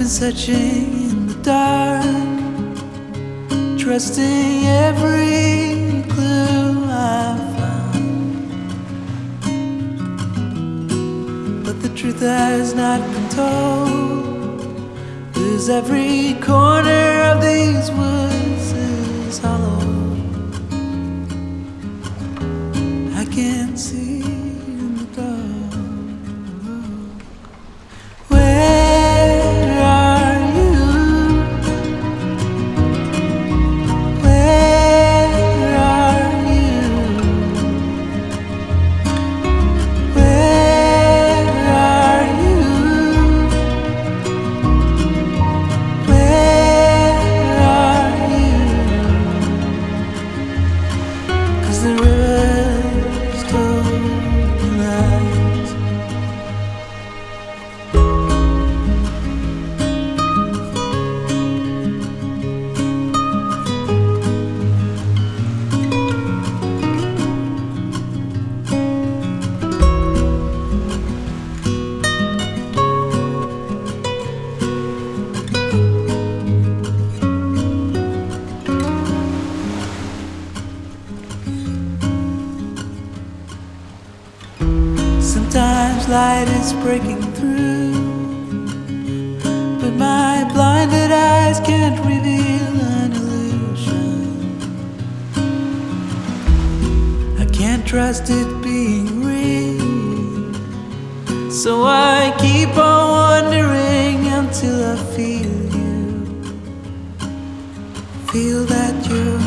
searching in the dark, trusting every clue I found. But the truth has not been told. Cause every corner of these woods is hollow. I can't see the rivers Sometimes light is breaking through, but my blinded eyes can't reveal an illusion. I can't trust it being real, so I keep on wondering until I feel you, feel that you're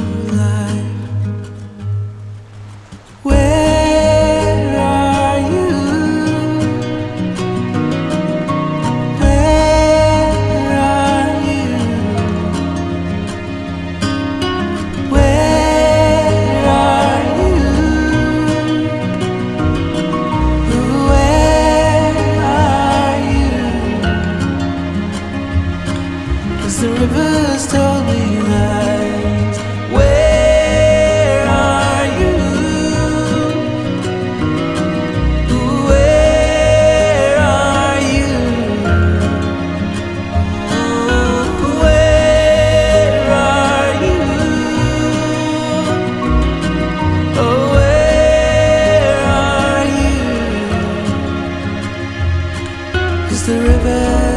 the rivers told me lies. Where are you? Where are you? Where are you? Oh, where are you? 'Cause the river